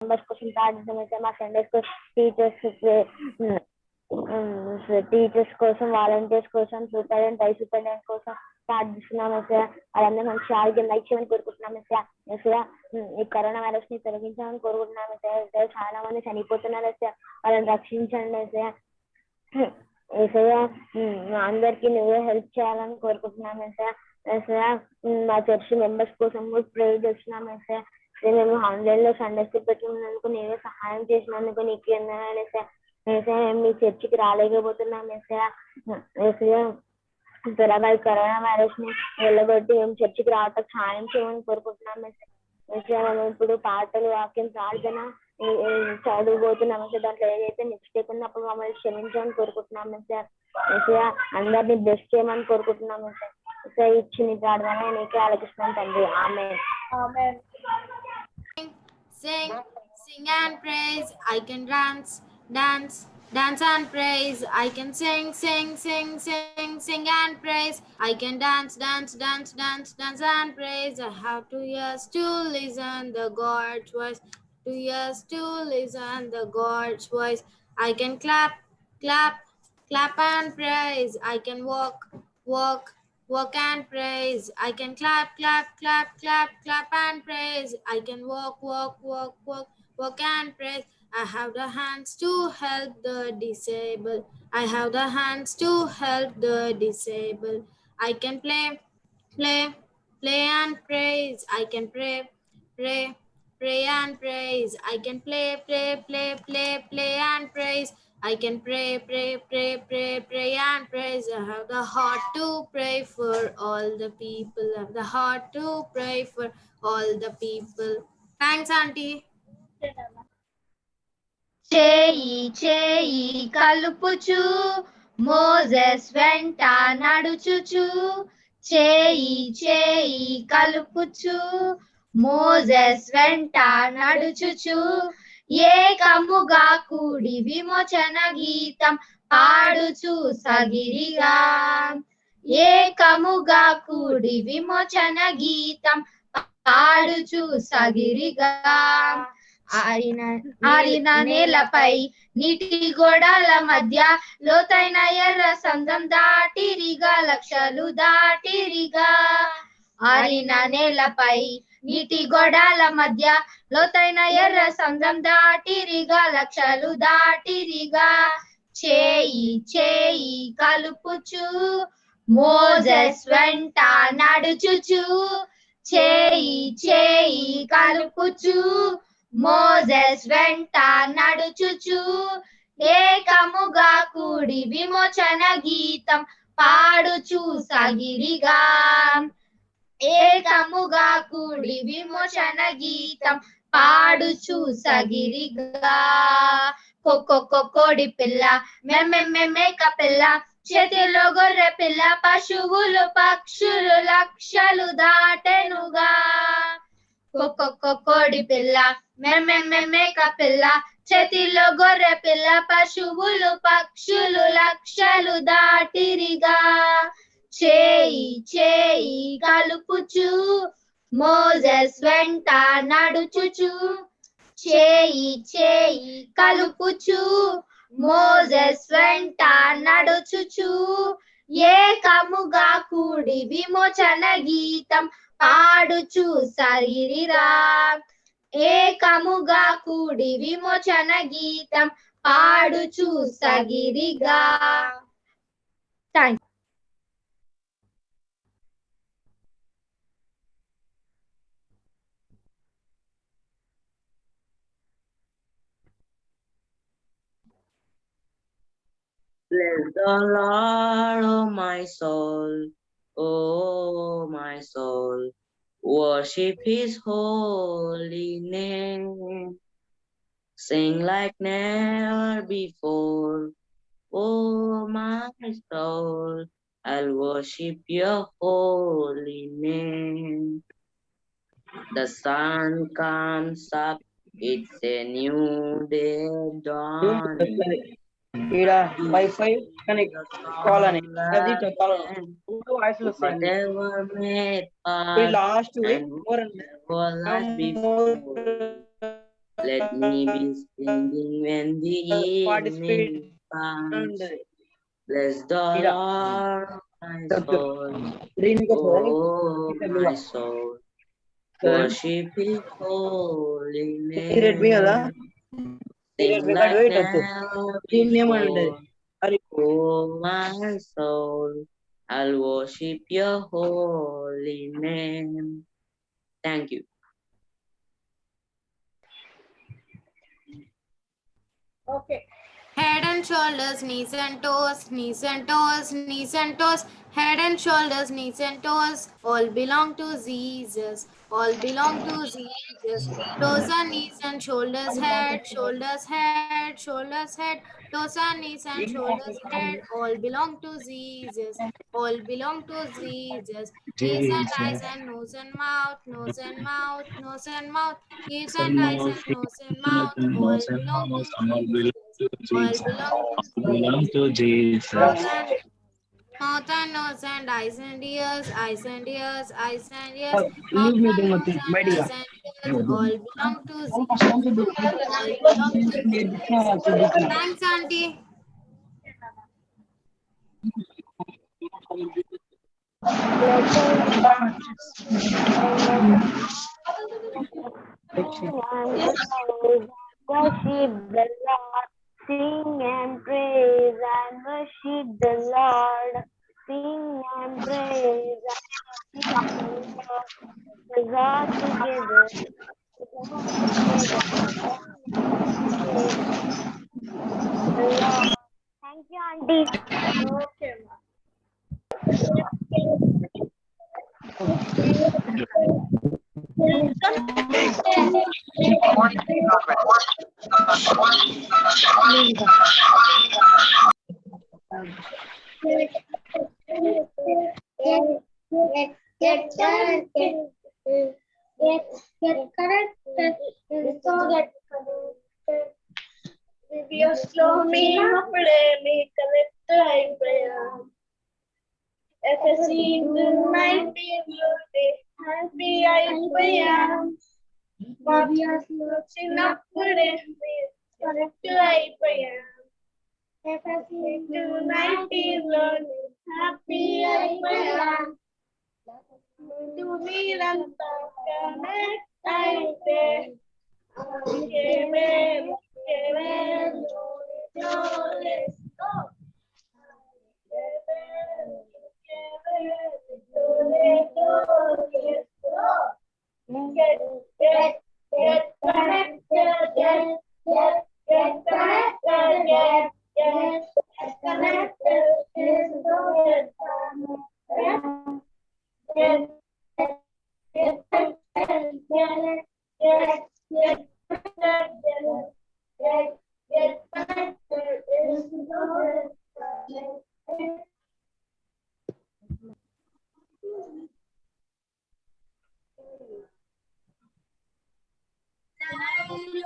Members కోసం ప్రార్థించమైతే మా సండే స్కూల్ టీచర్స్ టీచర్స్ కోసం వాలంటీర్స్ కోసం సూపరింటెండెంట్ వైస్ సూపరింటెండెంట్ కోసం ప్రార్థిస్తున్నాం ఎస్ఐ వాళ్ళందరూ మంచి ఆరోగ్యం దయచేయమని కోరుకుంటున్నాం సార్ ఎస్ఐ ఈ కరోనా వైరస్ని తొలగించాలని కోరుకుంటున్నాం సార్ చాలా మంది చనిపోతున్నారు సార్ వాళ్ళని రక్షించండి సార్ అందరికి నువ్వే హెల్ప్ చేయాలని కోరుకుంటున్నాం సార్ మా చర్చ్ మెంబర్స్ కోసం కూడా ప్రే చేస్తున్నాం మేము ఆన్లైన్లో సండే స్కూల్ పెట్టుకున్నందుకు నీవే సహాయం చేసినందుకు నీకు ఎందనాలు ఎస్ఐ ఎస్ఐ మీ చర్చికి రాలేకపోతున్నాం ఎస్ఐ ఎస్ఐ త్వరగా కరోనా వైరస్ని వెళ్ళగొట్టి మేము చర్చికి రావటం సహాయం చేయమని కోరుకుంటున్నాం ఎస్ఐ మేము ఇప్పుడు పాటలు వాక్యం ప్రార్థన ఈ- ఈ చదువుబోతున్నాం ఎస్ఐ దాంట్లో ఏదైతే మిస్టేక్ ఉన్నప్పుడు మమ్మల్ని క్షమించమని కోరుకుంటున్నాం సార్ ఎస్ఐ అందరినీ బ్లెస్ చేయమని కోరుకుంటున్నాం సార్ ఎస్ఐ ఇచ్చిన ప్రార్థన నీకే ఆలోచిస్తున్నాం తండ్రి. ఆమె Sing, sing and praise. I can dance, dance, dance and praise. I can sing, sing, sing, sing, sing and praise. I can dance, dance, dance, dance, dance and praise. I have two ears to listen the God's voice. Two ears to listen the God's voice. I can clap, clap, clap and praise. I can walk, walk, walk and praise. I can clap, clap, clap, clap, clap and praise. I can walk, walk, walk, walk, walk and praise. I have the hands to help the disabled. I have the hands to help the disabled. I can play, play, play and praise. I can pray, pray, pray and praise. I can play, play, play, play, play and praise. I can pray, pray, pray, pray, pray and praise. I have the heart to pray for all the people. I have the heart to pray for all the people. Thanks, Auntie. చేయి చేయి కలుపుచు Moses వెంట నడుచుచు చేయి చేయి కలుపుచు Moses వెంట నడుచుచు ఏకముగా కూడి విమోచన గీతం పాడుచు సగిరిగా. ఏకముగా కూడి విమోచన గీతం పాడుచు సగిరిగా. ఆరిన ఆరిన నేలపై నీటి గోడల మధ్య లోతైన ఎర్ర సందం దాటిరిగా లక్షలు దాటిరిగా. ఆరిన నేలపై నీటి గోడల మధ్య లోతైన ఎర్ర సందం దాటిరిగా లక్షలు దాటిరిగా. చేయి చేయి కలుపుచు మోజెస్ వెంట నడుచుచు. చేయి చేయి కలుపుచు మోజెస్ వెంట నడుచుచు. ఏకముగా కూడి విమోచన గీతం పాడుచు సగిరిగా. ఏకముగా కూడి విమోచన గీతం పాడుచు సగిరిగా. కొక్కొక్క కోడి పిల్ల మేక పిల్ల చేతిలో గొర్రె పిల్ల పశువులు పక్షులు లక్షలు దాటెనుగా. కోడి పిల్ల మేక పిల్ల చేతిలో గొర్రె పిల్ల పశువులు పక్షులు లక్షలు దాటిరిగా. చేయి చేయి కలుపుచు. మోజెస్ వెంట నడుచుచు. చేయి చేయి కలుపుచు. మోజెస్ వెంట నడుచుచు. ఏకముగా కూడి విమోచన గీతం పాడుచు సరిరా ఏకముగా కూడి విమోచన గీతం పాడుచు సగిరిగా. Thank Bless the Lord, oh my soul, oh my soul. Worship his holy name. Sing like never before, oh my soul. I'll worship your holy name. The sun comes up, it's a new day dawning. Ida, Wi-Fi connect call, That's it, Let me be standing when the evening comes. Bless the Lord, my soul. Oh, my soul. Worship His holy name. Premium and my soul, I'll worship your holy name. Thank you. Okay and shoulders, knees and toes, knees and toes, knees and toes, head and shoulders, knees and toes, all belong to Jesus, all belong to Jesus. Toes and knees and shoulders, head, shoulders, head, shoulders, head, toes and knees and shoulders, head, all belong to Jesus, all belong to Jesus. Ears and eyes and nose and mouth, nose and mouth, nose and mouth, ears and eyes and nose and mouth, all belong to Jesus to Jesus. belong to Jesus. More than nose and eyes and ears, eyes and ears, eyes and ears. All belong to Jesus. All belong to Jesus. Thanks, Auntie. Yes, she sing and praise and worship the Lord, sing and praise and worship the Lord together. Thank you, Auntie. Okay leader. If be happy I prayer. But you're looking up for. Tonight is learning. Happy I To me, I'm talking. Light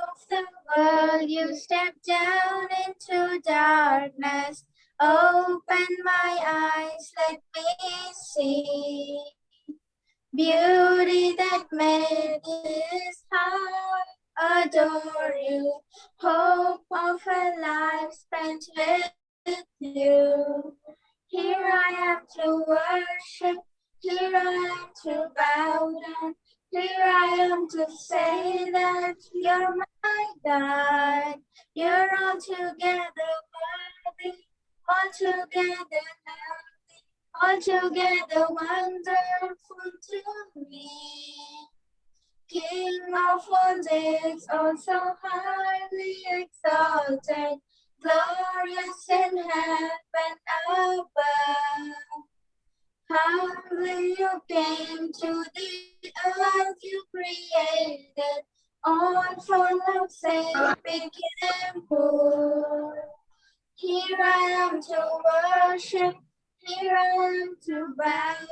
of the world, you step down into darkness. Open my eyes, let me see beauty that made this heart adore you. Hope of a life spent with you. Here I am to worship. Here I am to bow down. Here I am to say that you're my God. You're altogether worthy, altogether lovely, altogether wonderful to me. King of all days, also highly exalted, glorious in heaven above. Humbly you came to the earth you created, all for love's sake became poor. Here I am to worship, here I am to bow down,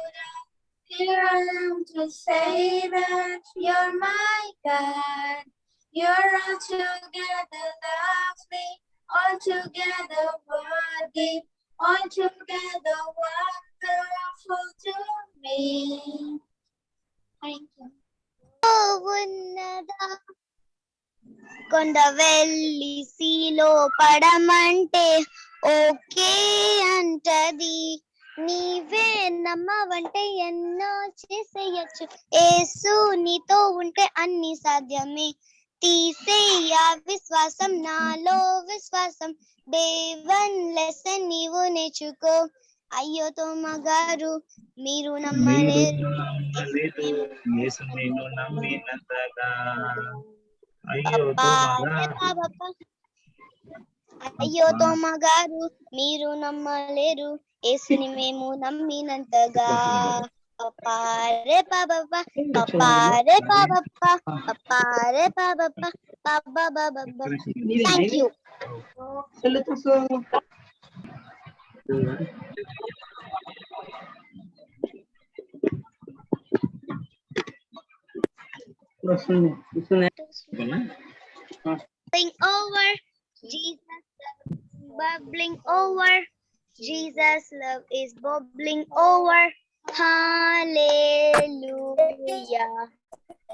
here I am to say that you're my God. You're altogether lovely, altogether worthy, altogether wonderful to me. Thank you. కొండ వెళ్ళి సీలో పడమంటే okay అంటది. నీవే నమ్మవంటే ఎన్నో చేసేయచ్చు. ఏసు నీతో ఉంటే అన్ని సాధ్యమే. తీసేయ విశ్వాసం నాలో విశ్వాసం. దేవన్ లెసన్ నీవు నేర్చుకో. అయ్యో తోమగారు మీరు నమ్మలేరు నమ్మినంతగా. ಅಯ್ಯೋ ತೋಮಗಾರು ನೀರು ನಮ್ಮಲೇರು ಏಸು ನಿಮ್ಮೇಮು ನಮ್ಮಿ ನಂತಗ ಪಪ್ಪಾರೆ ಪಾಬಪ್ಪ ಪಪ್ಪಾರೆ ಪಾಬಪ್ಪ ಪಪ್ಪಾರೆ ಪಾಬಪ್ಪ ಪಾಪ ಬಾಬಪ್ಪ ಥ್ಯಾಂಕ್ ಯು सुने सुने Bubbling over Jesus love bubbling over. Jesus love is bubbling over. Hallelujah.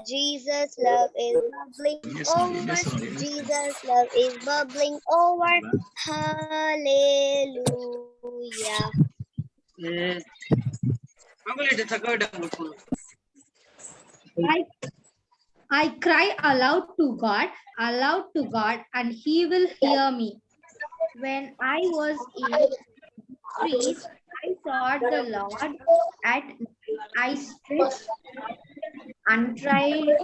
Jesus love is bubbling over. Jesus love is bubbling over. Hallelujah. Right. I cry aloud to God, aloud to God, and He will hear me. When I was in street, I sought the Lord at night. I stretched and tried,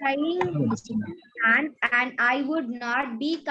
trying and and I would not be